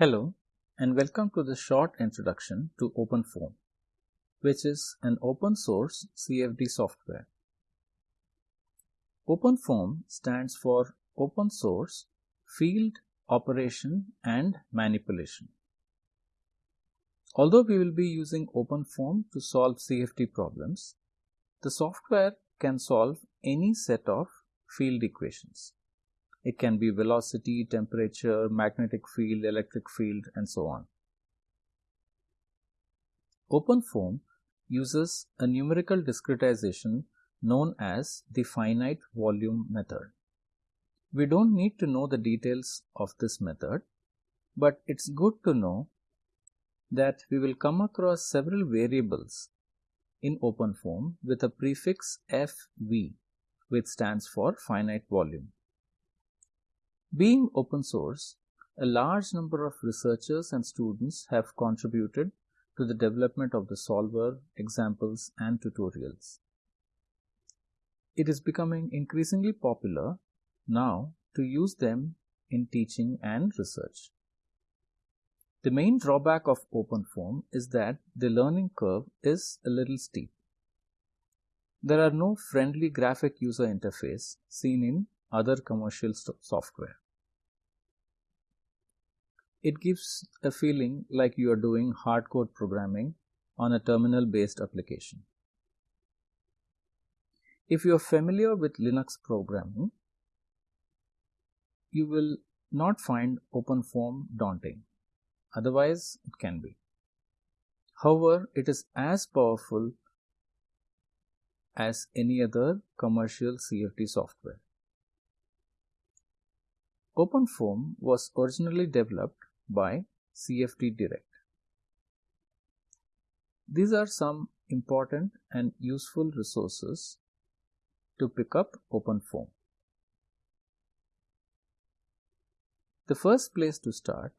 Hello and welcome to this short introduction to OpenFOAM, which is an open source CFD software. OpenFOAM stands for Open Source Field Operation and Manipulation. Although we will be using OpenFOAM to solve CFD problems, the software can solve any set of field equations. It can be velocity, temperature, magnetic field, electric field, and so on. OpenFOAM uses a numerical discretization known as the finite volume method. We don't need to know the details of this method, but it's good to know that we will come across several variables in OpenFOAM with a prefix FV, which stands for finite volume. Being open source, a large number of researchers and students have contributed to the development of the solver, examples, and tutorials. It is becoming increasingly popular now to use them in teaching and research. The main drawback of OpenFOAM is that the learning curve is a little steep. There are no friendly graphic user interface seen in other commercial software. It gives a feeling like you are doing hardcode programming on a terminal based application. If you are familiar with Linux programming, you will not find OpenFOAM daunting. Otherwise, it can be. However, it is as powerful as any other commercial CFD software. OpenFOAM was originally developed by CFD Direct. These are some important and useful resources to pick up OpenFOAM. The first place to start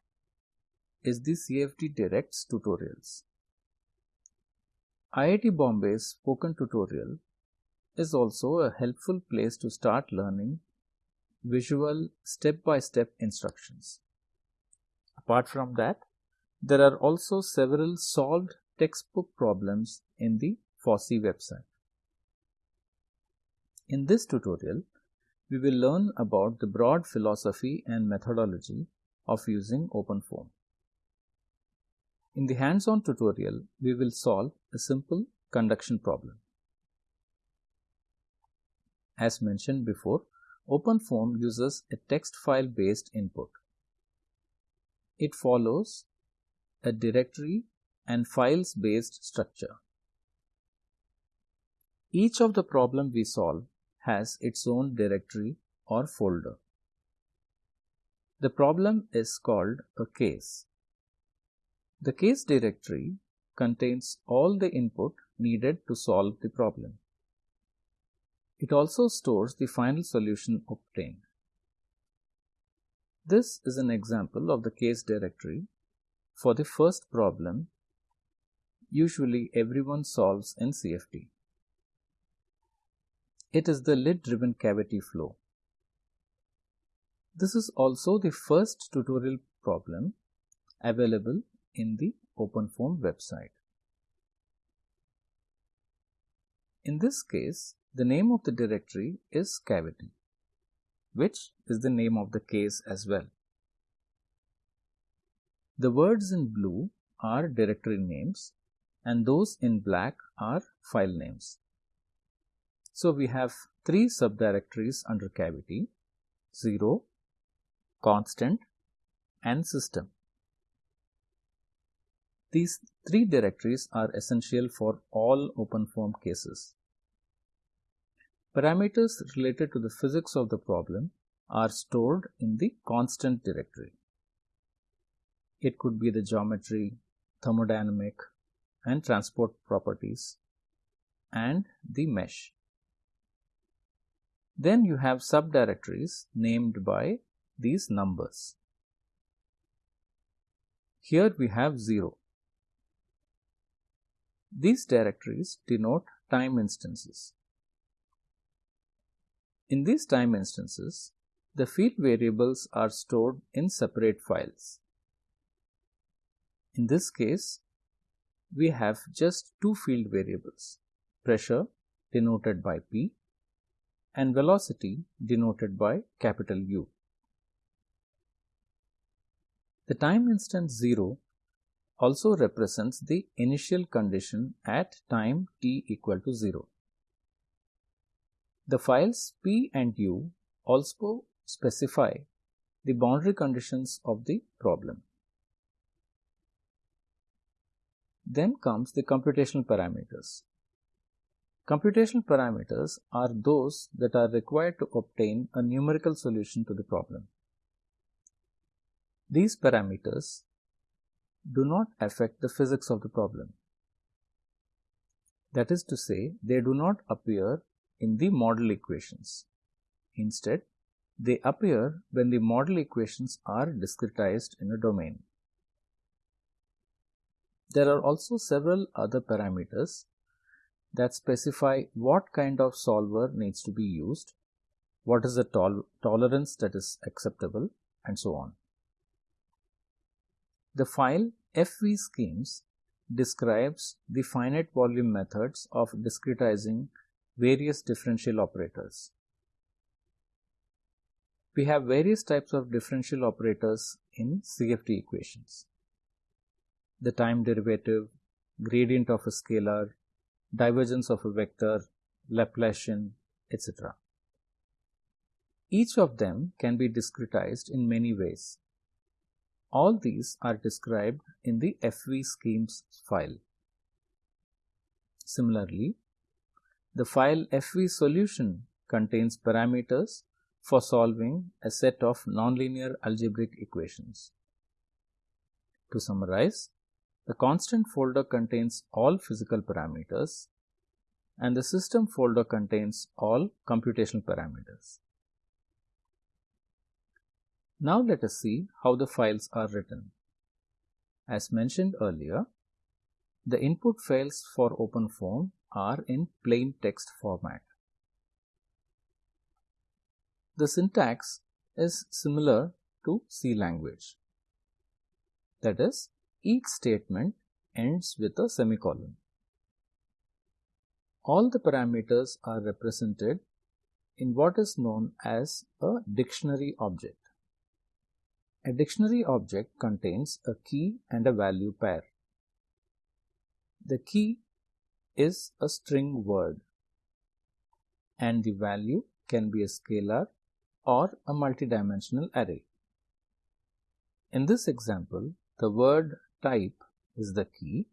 is the CFD Direct's tutorials. IIT Bombay's spoken tutorial is also a helpful place to start learning visual step-by-step -step instructions. Apart from that, there are also several solved textbook problems in the FOSSEE website. In this tutorial, we will learn about the broad philosophy and methodology of using OpenFOAM. In the hands-on tutorial, we will solve a simple conduction problem. As mentioned before, OpenFOAM uses a text file based input. It follows a directory and files based structure. Each of the problem we solve has its own directory or folder. The problem is called a case. The case directory contains all the input needed to solve the problem. It also stores the final solution obtained. This is an example of the case directory for the first problem usually everyone solves in CFD. It is the lid-driven cavity flow. This is also the first tutorial problem available in the OpenFOAM website. In this case, the name of the directory is cavity, which is the name of the case as well. The words in blue are directory names and those in black are file names. So we have three subdirectories under cavity 0, constant and system. These three directories are essential for all OpenFOAM cases. Parameters related to the physics of the problem are stored in the constant directory. It could be the geometry, thermodynamic and transport properties and the mesh. Then you have subdirectories named by these numbers. Here we have 0. These directories denote time instances. In these time instances, the field variables are stored in separate files. In this case, we have just two field variables pressure denoted by P and velocity denoted by capital U. The time instant 0 also represents the initial condition at time t equal to 0. The files P and U also specify the boundary conditions of the problem. Then comes the computational parameters. Computational parameters are those that are required to obtain a numerical solution to the problem. These parameters do not affect the physics of the problem. That is to say, they do not appear in the model equations. Instead, they appear when the model equations are discretized in a domain. There are also several other parameters that specify what kind of solver needs to be used, what is the tol tolerance that is acceptable, and so on. The file FV schemes describes the finite volume methods of discretizing various differential operators. We have various types of differential operators in CFD equations. The time derivative, gradient of a scalar, divergence of a vector, Laplacian, etc. Each of them can be discretized in many ways. All these are described in the FV schemes file. Similarly, the file FV solution contains parameters for solving a set of nonlinear algebraic equations. To summarize, the constant folder contains all physical parameters and the system folder contains all computational parameters. Now let us see how the files are written. As mentioned earlier, the input files for OpenFOAM are in plain text format. The syntax is similar to C language. That is, each statement ends with a semicolon. All the parameters are represented in what is known as a dictionary object. A dictionary object contains a key and a value pair. The key is a string word and the value can be a scalar or a multidimensional array. In this example, the word type is the key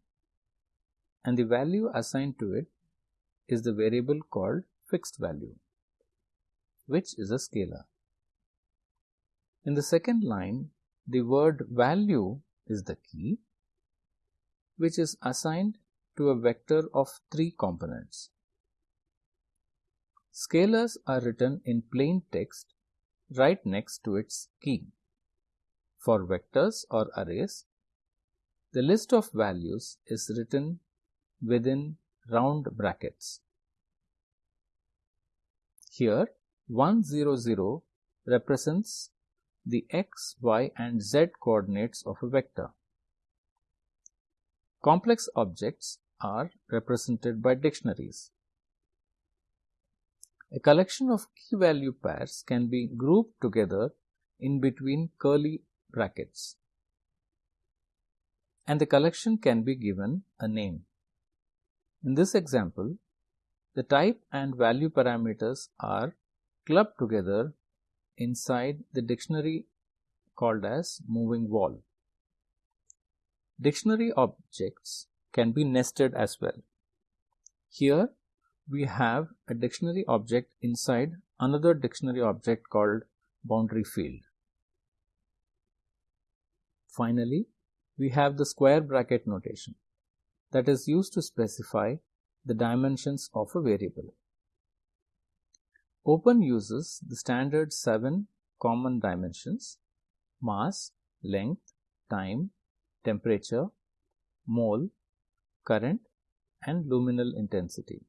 and the value assigned to it is the variable called fixed value, which is a scalar. In the second line, the word value is the key, which is assigned to a vector of three components. Scalars are written in plain text right next to its key. For vectors or arrays, the list of values is written within round brackets. Here 100 represents the x, y and z coordinates of a vector. Complex objects are represented by dictionaries. A collection of key value pairs can be grouped together in between curly brackets and the collection can be given a name. In this example, the type and value parameters are clubbed together inside the dictionary called as moving wall. Dictionary objects can be nested as well. Here we have a dictionary object inside another dictionary object called boundary field. Finally, we have the square bracket notation that is used to specify the dimensions of a variable. Open uses the standard 7 common dimensions mass, length, time, temperature, mole, current and luminal intensity.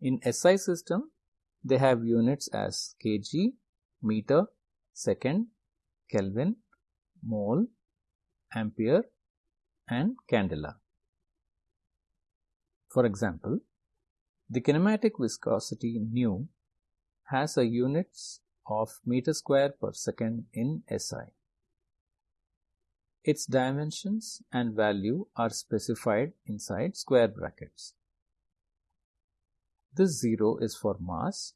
In SI system, they have units as kg, meter, second, Kelvin, mole, ampere and candela. For example, the kinematic viscosity nu has a units of meter square per second in SI. Its dimensions and value are specified inside square brackets. This 0 is for mass,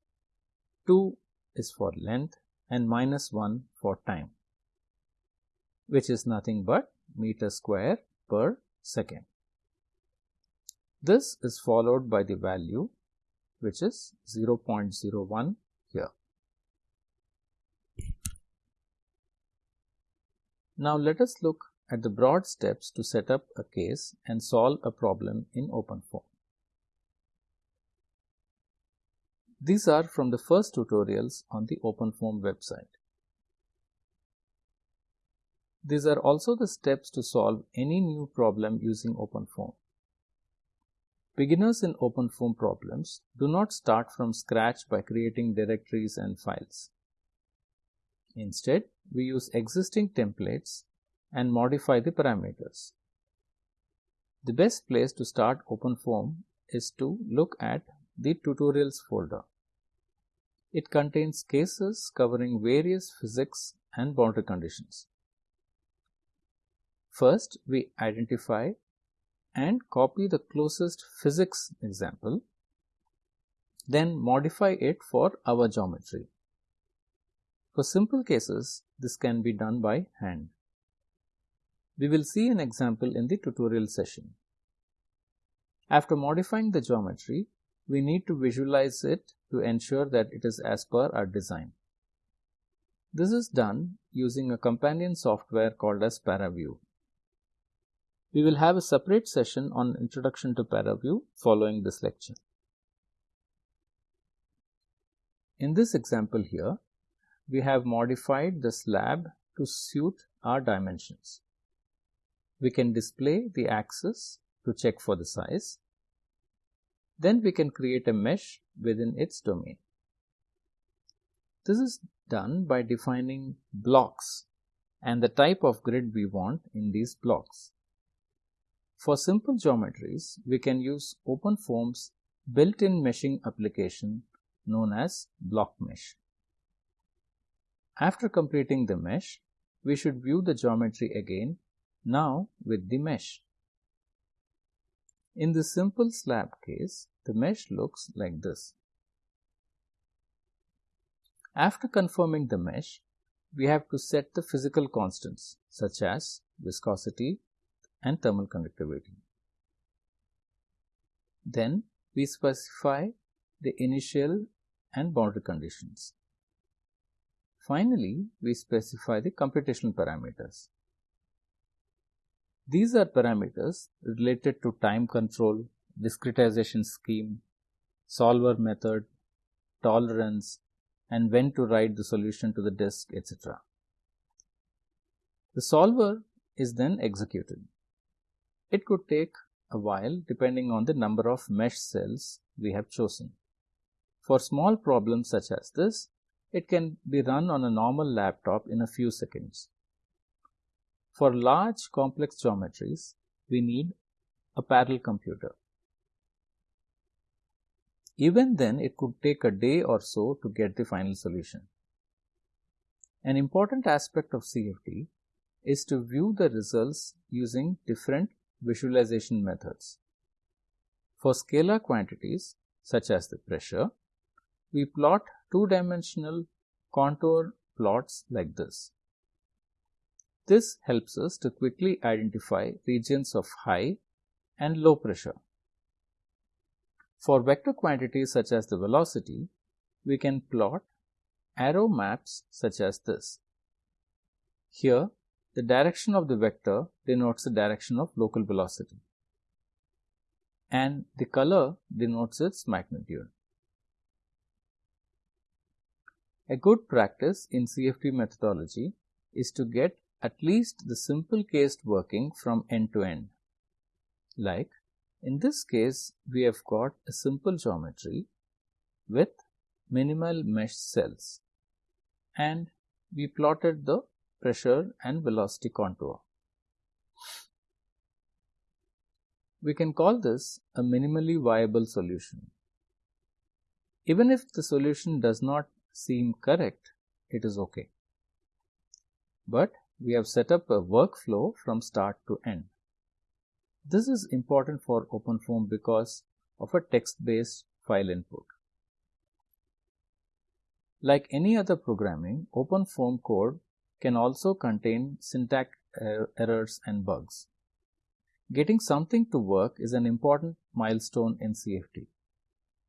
2 is for length and minus 1 for time, which is nothing but meter square per second. This is followed by the value which is 0.01 here. Now let us look at the broad steps to set up a case and solve a problem in OpenFOAM. These are from the first tutorials on the OpenFOAM website. These are also the steps to solve any new problem using OpenFOAM. Beginners in OpenFOAM problems do not start from scratch by creating directories and files. Instead, we use existing templates and modify the parameters. The best place to start OpenFOAM is to look at the tutorials folder. It contains cases covering various physics and boundary conditions. First, we identify and copy the closest physics example, then modify it for our geometry. For simple cases, this can be done by hand. We will see an example in the tutorial session. After modifying the geometry, we need to visualize it to ensure that it is as per our design. This is done using a companion software called as ParaView. We will have a separate session on Introduction to ParaView following this lecture. In this example here, we have modified the slab to suit our dimensions. We can display the axis to check for the size. Then we can create a mesh within its domain. This is done by defining blocks and the type of grid we want in these blocks. For simple geometries, we can use OpenFOAM's built-in meshing application known as Block Mesh. After completing the mesh, we should view the geometry again, now with the mesh. In the simple slab case, the mesh looks like this. After confirming the mesh, we have to set the physical constants such as viscosity and thermal conductivity. Then we specify the initial and boundary conditions. Finally, we specify the computational parameters. These are parameters related to time control, discretization scheme, solver method, tolerance, and when to write the solution to the disk, etc. The solver is then executed. It could take a while depending on the number of mesh cells we have chosen. For small problems such as this, it can be run on a normal laptop in a few seconds. For large complex geometries, we need a parallel computer. Even then, it could take a day or so to get the final solution. An important aspect of CFD is to view the results using different visualization methods. For scalar quantities, such as the pressure, we plot two-dimensional contour plots like this. This helps us to quickly identify regions of high and low pressure. For vector quantities such as the velocity, we can plot arrow maps such as this. Here, the direction of the vector denotes the direction of local velocity and the color denotes its magnitude. A good practice in CFD methodology is to get at least the simple cased working from end to end. Like in this case, we have got a simple geometry with minimal mesh cells and we plotted the pressure and velocity contour. We can call this a minimally viable solution. Even if the solution does not seem correct, it is okay. But we have set up a workflow from start to end. This is important for OpenFOAM because of a text-based file input. Like any other programming, OpenFOAM code can also contain syntax er errors and bugs. Getting something to work is an important milestone in CFD.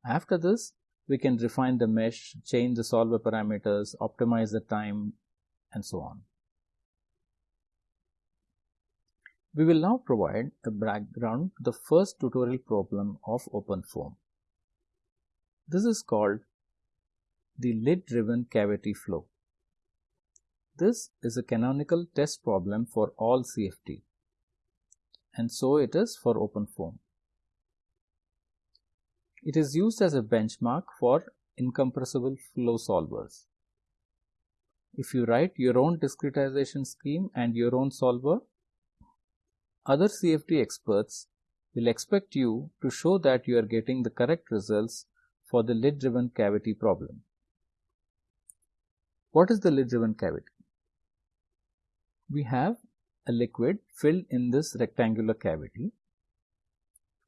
After this, we can refine the mesh, change the solver parameters, optimize the time, and so on. We will now provide a background to the first tutorial problem of OpenFOAM. This is called the lid-driven cavity flow. This is a canonical test problem for all CFD and so it is for OpenFOAM. It is used as a benchmark for incompressible flow solvers. If you write your own discretization scheme and your own solver, other CFD experts will expect you to show that you are getting the correct results for the lid-driven cavity problem. What is the lid-driven cavity? We have a liquid filled in this rectangular cavity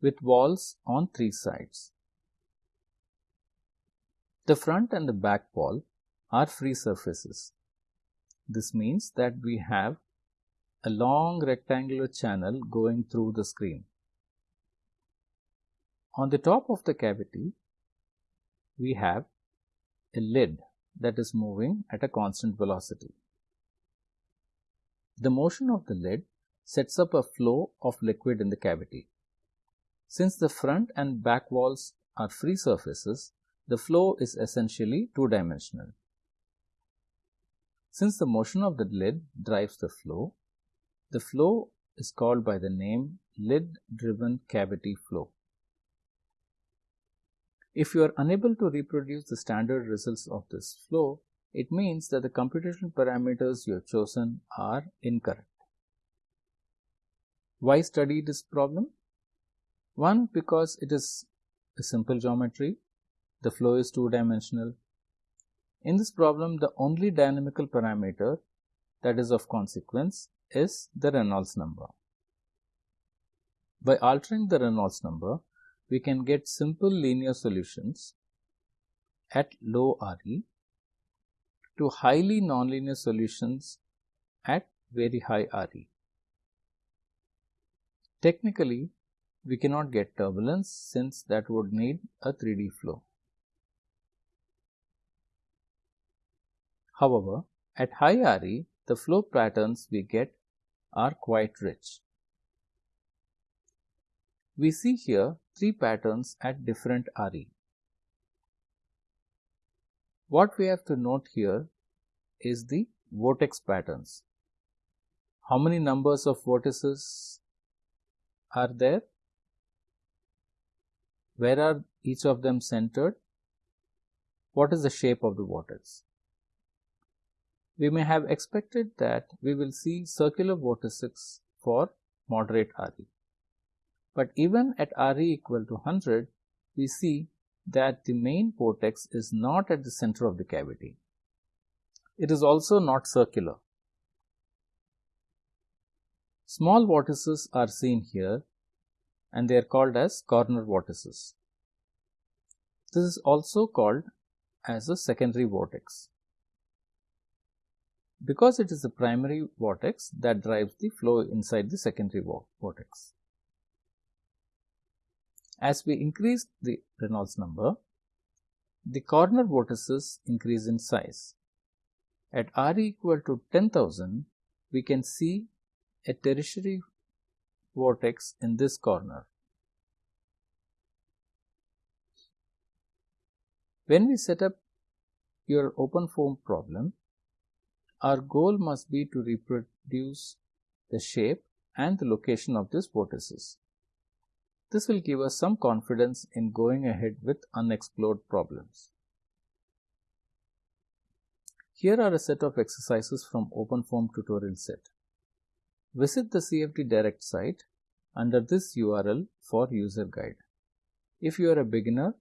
with walls on three sides. The front and the back wall are free surfaces. This means that we have a long rectangular channel going through the screen. On the top of the cavity, we have a lid that is moving at a constant velocity. The motion of the lid sets up a flow of liquid in the cavity. Since the front and back walls are free surfaces, the flow is essentially two-dimensional. Since the motion of the lid drives the flow, the flow is called by the name lid-driven cavity flow. If you are unable to reproduce the standard results of this flow, it means that the computational parameters you have chosen are incorrect. Why study this problem? One, because it is a simple geometry, the flow is two-dimensional. In this problem, the only dynamical parameter that is of consequence is the Reynolds number. By altering the Reynolds number, we can get simple linear solutions at low RE to highly nonlinear solutions at very high RE. Technically, we cannot get turbulence since that would need a 3D flow. However, at high RE, the flow patterns we get are quite rich. We see here three patterns at different RE. What we have to note here is the vortex patterns. How many numbers of vortices are there? Where are each of them centered? What is the shape of the vortex? We may have expected that we will see circular vortices for moderate RE. But even at RE equal to 100, we see that the main vortex is not at the center of the cavity. It is also not circular. Small vortices are seen here and they are called as corner vortices. This is also called as a secondary vortex because it is the primary vortex that drives the flow inside the secondary vortex. As we increase the Reynolds number, the corner vortices increase in size. At R equal to 10,000, we can see a tertiary vortex in this corner. When we set up your OpenFOAM problem, our goal must be to reproduce the shape and the location of these vortices. This will give us some confidence in going ahead with unexplored problems. Here are a set of exercises from OpenFOAM tutorial set. Visit the CFD Direct site under this URL for user guide. If you are a beginner,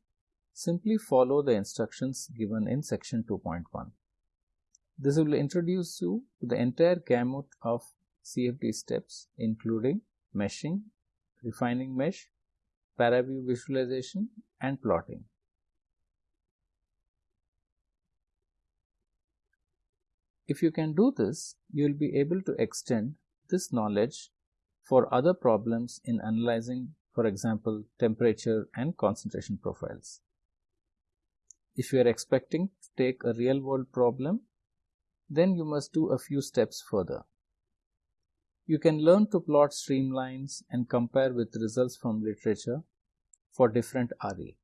simply follow the instructions given in section 2.1. This will introduce you to the entire gamut of CFD steps including meshing, refining mesh, paraview visualization and plotting. If you can do this, you will be able to extend this knowledge for other problems in analyzing, for example, temperature and concentration profiles. If you are expecting to take a real world problem, then you must do a few steps further. You can learn to plot streamlines and compare with results from literature for different RE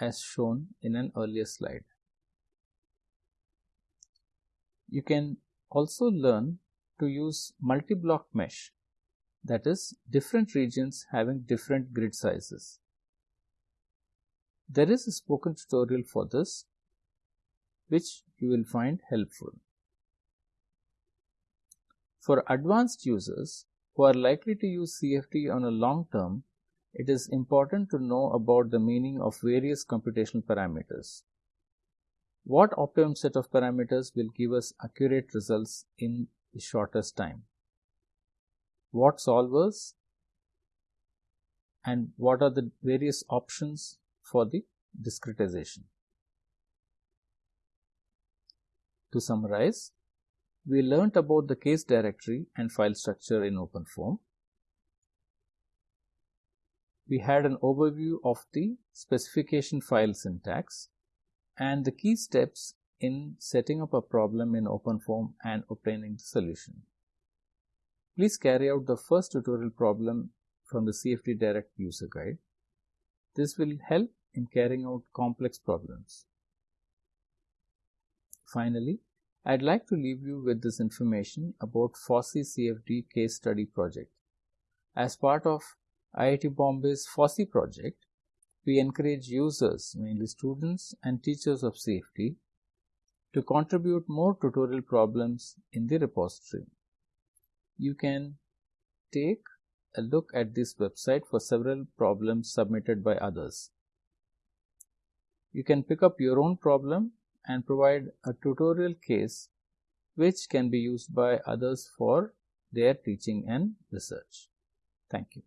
as shown in an earlier slide. You can also learn to use multi-block mesh that is different regions having different grid sizes. There is a spoken tutorial for this which you will find helpful. For advanced users who are likely to use CFD on a long term, it is important to know about the meaning of various computational parameters. What optimum set of parameters will give us accurate results in the shortest time? What solvers and what are the various options for the discretization? To summarize, we learnt about the case directory and file structure in OpenFOAM. We had an overview of the specification file syntax and the key steps in setting up a problem in OpenFOAM and obtaining the solution. Please carry out the first tutorial problem from the CFD Direct user guide. This will help in carrying out complex problems. Finally, I'd like to leave you with this information about FOSSEE CFD case study project. As part of IIT Bombay's FOSSEE project, we encourage users, mainly students and teachers of CFD, to contribute more tutorial problems in the repository. You can take a look at this website for several problems submitted by others. You can pick up your own problem and provide a tutorial case which can be used by others for their teaching and research. Thank you.